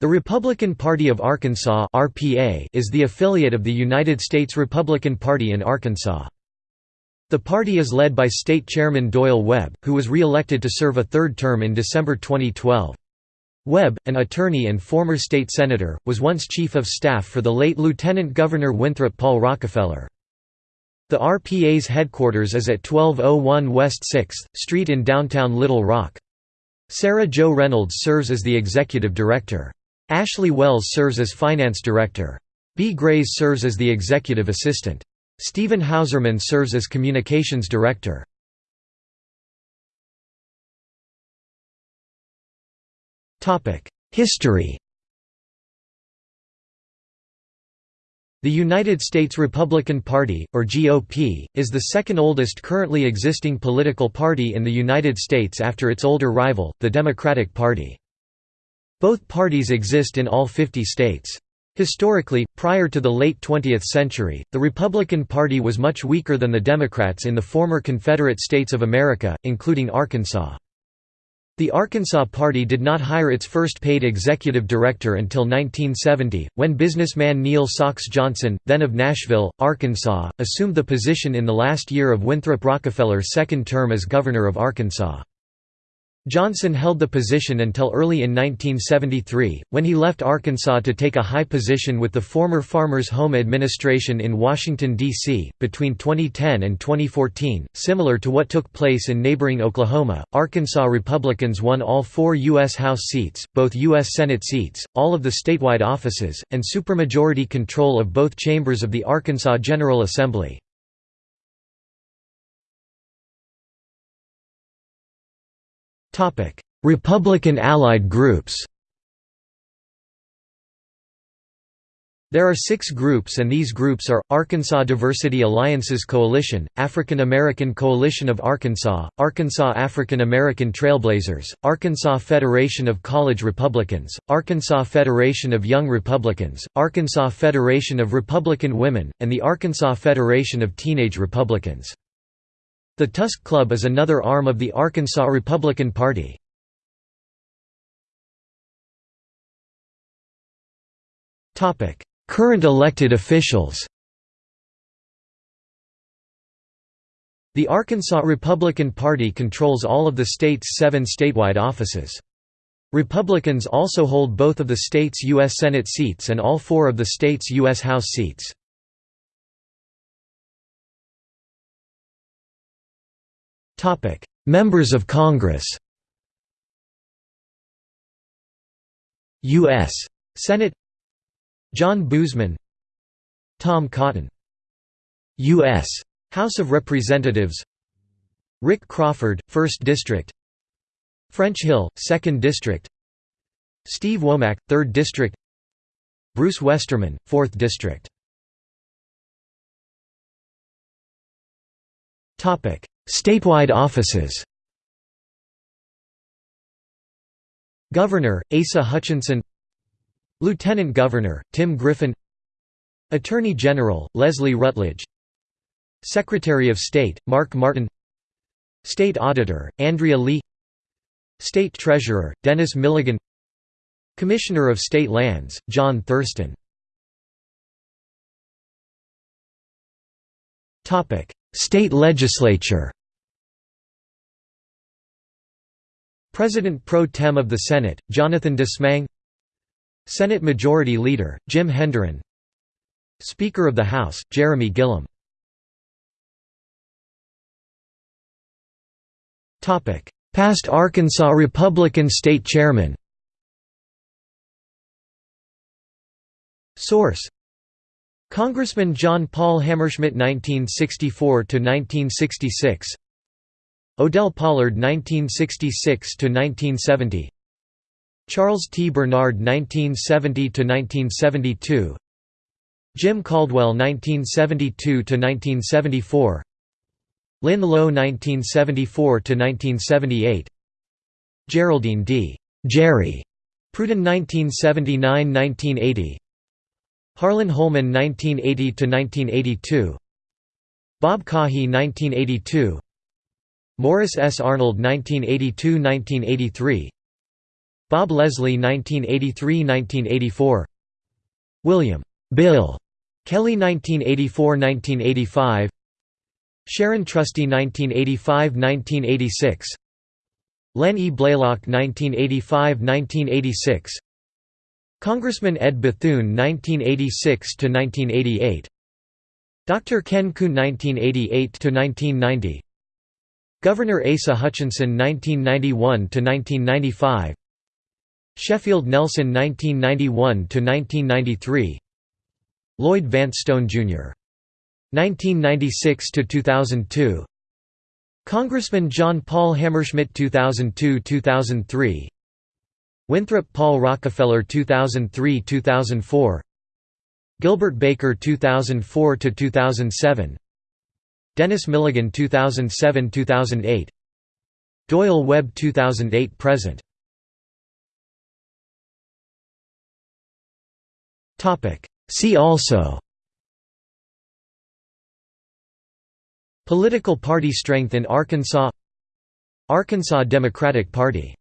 The Republican Party of Arkansas (RPA) is the affiliate of the United States Republican Party in Arkansas. The party is led by state chairman Doyle Webb, who was re-elected to serve a third term in December 2012. Webb, an attorney and former state senator, was once chief of staff for the late Lieutenant Governor Winthrop Paul Rockefeller. The RPA's headquarters is at 1201 West 6th Street in downtown Little Rock. Sarah Jo Reynolds serves as the executive director. Ashley Wells serves as finance director. B. Grays serves as the executive assistant. Stephen Hauserman serves as communications director. History The United States Republican Party, or GOP, is the second oldest currently existing political party in the United States after its older rival, the Democratic Party. Both parties exist in all 50 states. Historically, prior to the late 20th century, the Republican Party was much weaker than the Democrats in the former Confederate States of America, including Arkansas. The Arkansas Party did not hire its first paid executive director until 1970, when businessman Neal Sox Johnson, then of Nashville, Arkansas, assumed the position in the last year of Winthrop Rockefeller's second term as governor of Arkansas. Johnson held the position until early in 1973, when he left Arkansas to take a high position with the former Farmers Home Administration in Washington, D.C. Between 2010 and 2014, similar to what took place in neighboring Oklahoma, Arkansas Republicans won all four U.S. House seats, both U.S. Senate seats, all of the statewide offices, and supermajority control of both chambers of the Arkansas General Assembly. Republican allied groups There are six groups and these groups are, Arkansas Diversity Alliances Coalition, African American Coalition of Arkansas, Arkansas African American Trailblazers, Arkansas Federation of College Republicans, Arkansas Federation of Young Republicans, Arkansas Federation of Republican Women, and the Arkansas Federation of Teenage Republicans. The Tusk Club is another arm of the Arkansas Republican Party. Current elected officials The Arkansas Republican Party controls all of the state's seven statewide offices. Republicans also hold both of the state's U.S. Senate seats and all four of the state's U.S. House seats. Topic: Members of Congress. U.S. Senate John Boozman Tom Cotton U.S. House of Representatives Rick Crawford, 1st District French Hill, 2nd District Steve Womack, 3rd District Bruce Westerman, 4th District Statewide offices. Governor, Asa Hutchinson. Lieutenant Governor, Tim Griffin. Attorney General, Leslie Rutledge. Secretary of State, Mark Martin. State Auditor, Andrea Lea. State Treasurer, Dennis Milligan. Commissioner of State Lands, John Thurston. State Legislature President pro tem of the Senate, Jonathan Dismang Senate Majority Leader, Jim Hendren Speaker of the House, Jeremy Gillam. Past Arkansas Republican State Chairman. Source. Congressman John Paul Hammerschmidt 1964–1966 Odell Pollard 1966 to 1970 Charles T. Bernard 1970 to 1972 Jim Caldwell 1972 to 1974 Lynn Lowe 1974 to 1978 Geraldine D. Jerry Pruden 1979–1980 Harlan Holman 1980–1982 Bob Cahy 1982 Morris S. Arnold 1982–1983 Bob Leslie 1983–1984 William. Bill. Kelly 1984–1985 Sharon Trusty 1985–1986 Len E. Blaylock 1985–1986 Congressman Ed Bethune 1986–1988 Dr. Ken Kuhn 1988–1990 Governor Asa Hutchinson 1991–1995 Sheffield Nelson 1991–1993 Lloyd Vance Stone, Jr. 1996–2002 Congressman John Paul Hammerschmidt 2002–2003 Winthrop Paul Rockefeller 2003–2004 Gilbert Baker 2004–2007 Dennis Milligan 2007–2008 Doyle Webb 2008–present See also. Political party strength in Arkansas. Arkansas Democratic Party